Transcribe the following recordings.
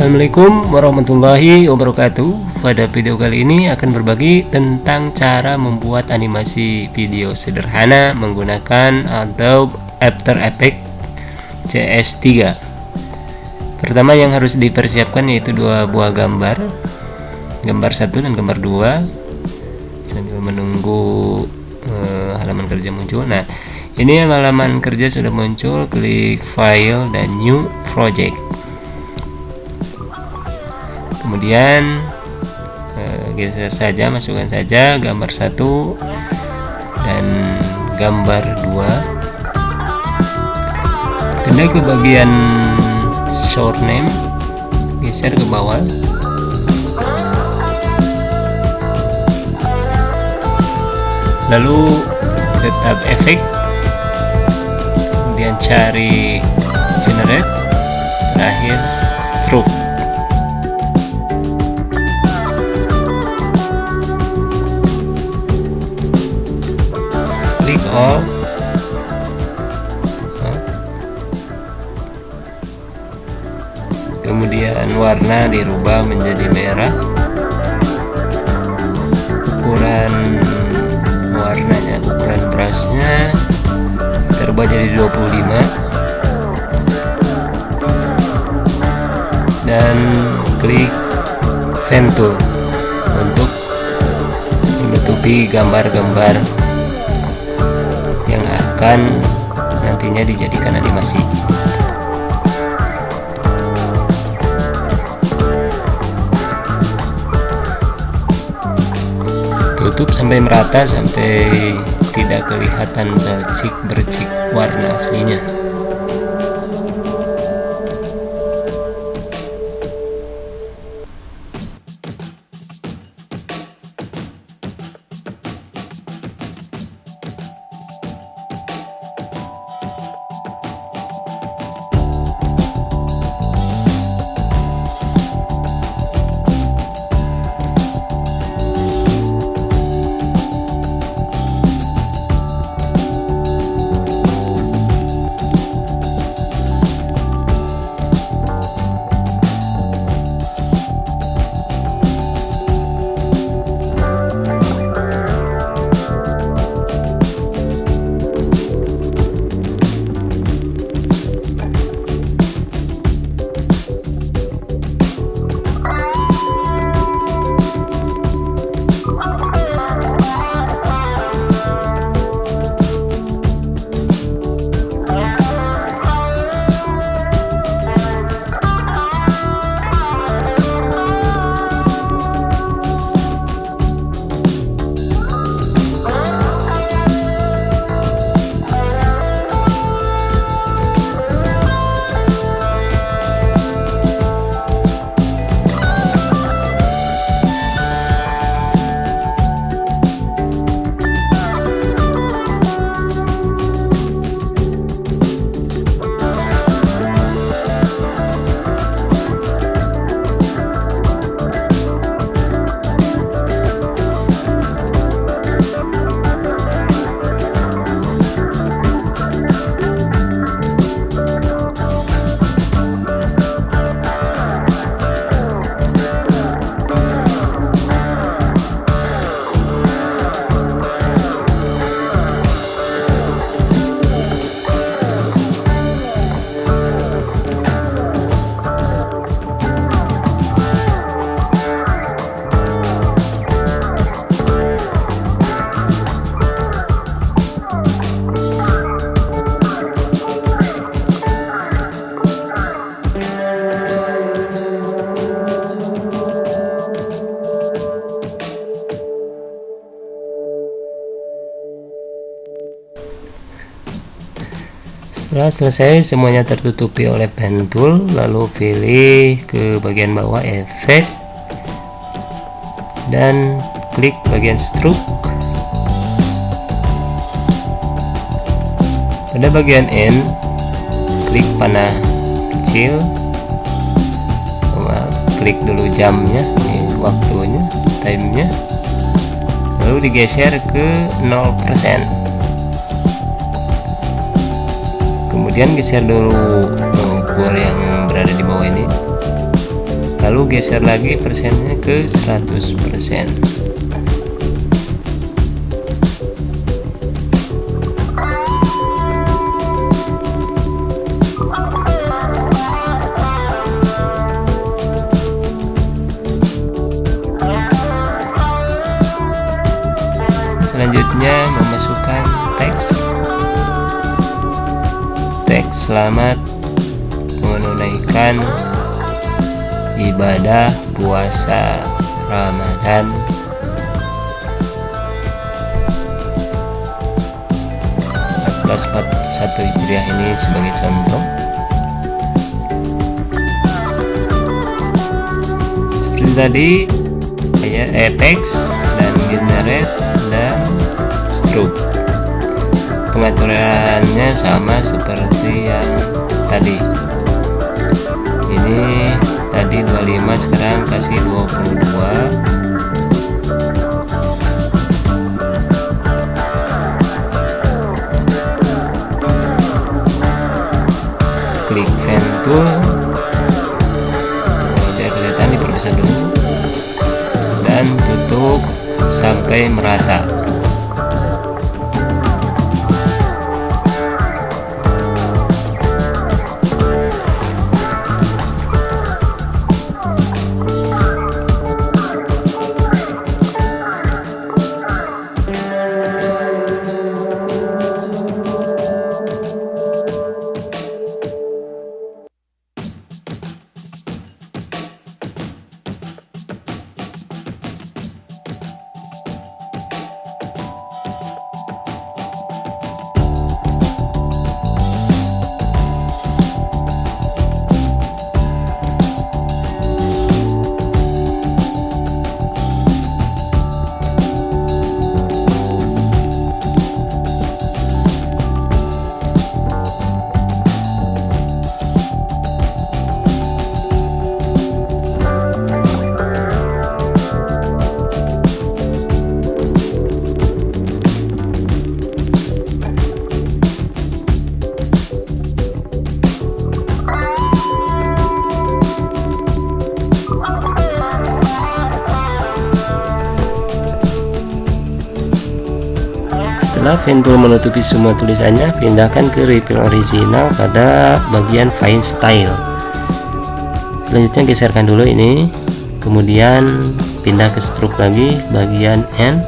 Assalamualaikum warahmatullahi wabarakatuh. Pada video kali ini akan berbagi tentang cara membuat animasi video sederhana menggunakan Adobe After Effects CS3 Pertama yang harus dipersiapkan yaitu dua buah gambar. Gambar satu dan gambar dua. Sambil menunggu uh, halaman kerja muncul. Nah ini halaman kerja sudah muncul. Klik file dan new project kemudian eh, geser saja masukkan saja gambar satu dan gambar dua. Pindah ke bagian short name geser ke bawah. Lalu tetap efek kemudian cari generate terakhir kemudian warna dirubah menjadi merah. Ukuran warnanya ukuran brushnya kita rubah jadi 25 dan klik pen tool untuk menutupi gambar-gambar akan nantinya dijadikan animasi. Tutup sampai merata sampai tidak kelihatan bercik-bercik warna aslinya setelah selesai semuanya tertutupi oleh pen tool lalu pilih ke bagian bawah efek dan klik bagian stroke. Pada bagian end klik panah kecil klik dulu jamnya ini waktunya timenya lalu digeser ke 0% kemudian geser dulu ukur yang berada di bawah ini. Lalu geser lagi persennya ke 100% selanjutnya memasukkan teks selamat menunaikan ibadah puasa Ramadan. Satu Hijriah ini sebagai contoh. Seperti tadi kayak Apex dan generate dan stroke pengaturannya sama seperti yang tadi. Ini tadi 25 sekarang kasih 22 klik fan tool biar kelihatan diperbesar dulu. Dan tutup sampai merata Setelah Ventool menutupi semua tulisannya, pindahkan ke refill original pada bagian fine style. Selanjutnya geserkan dulu ini, kemudian pindah ke stroke lagi bagian N.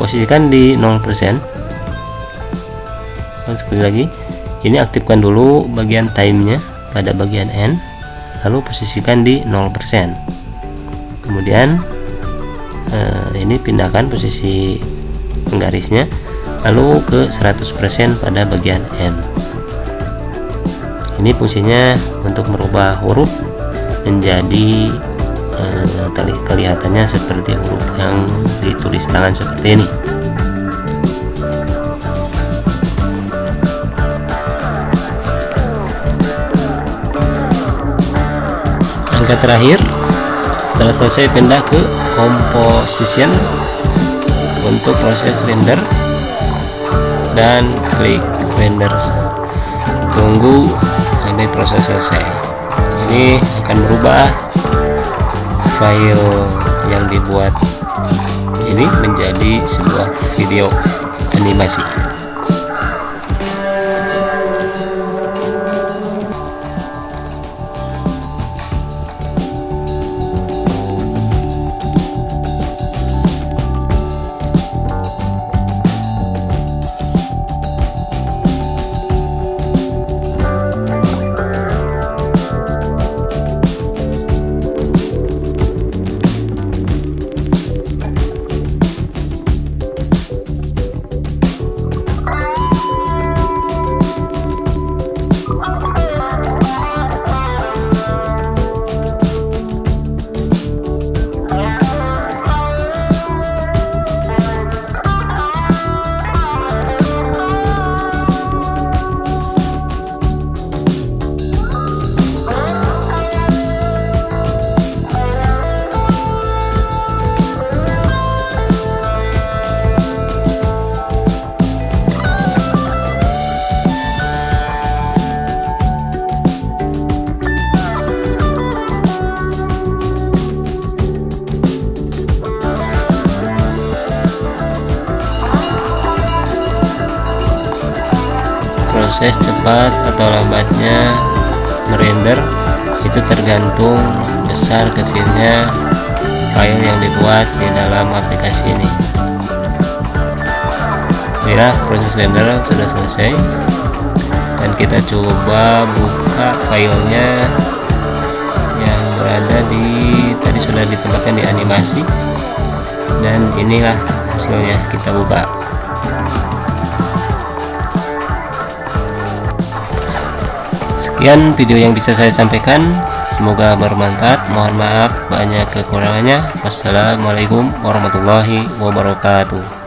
Posisikan di 0%. Dan sekali lagi, ini aktifkan dulu bagian time-nya pada bagian N, lalu posisikan di 0%. Kemudian eh, ini pindahkan posisi penggarisnya lalu ke 100% pada bagian N ini fungsinya untuk merubah huruf menjadi eh, kelihatannya seperti huruf yang ditulis tangan seperti ini. Angka terakhir setelah selesai pindah ke composition untuk proses render dan klik render. Tunggu sampai proses selesai. Ini akan merubah file yang dibuat ini menjadi sebuah video animasi proses cepat atau lambatnya merender itu tergantung besar kecilnya file yang dibuat di dalam aplikasi ini. Inilah proses render sudah selesai dan kita coba buka filenya yang berada di tadi sudah ditempatkan di animasi dan inilah hasilnya. Kita buka sekian video yang bisa saya sampaikan. Semoga bermanfaat. Mohon maaf banyak kekurangannya. Wassalamualaikum warahmatullahi wabarakatuh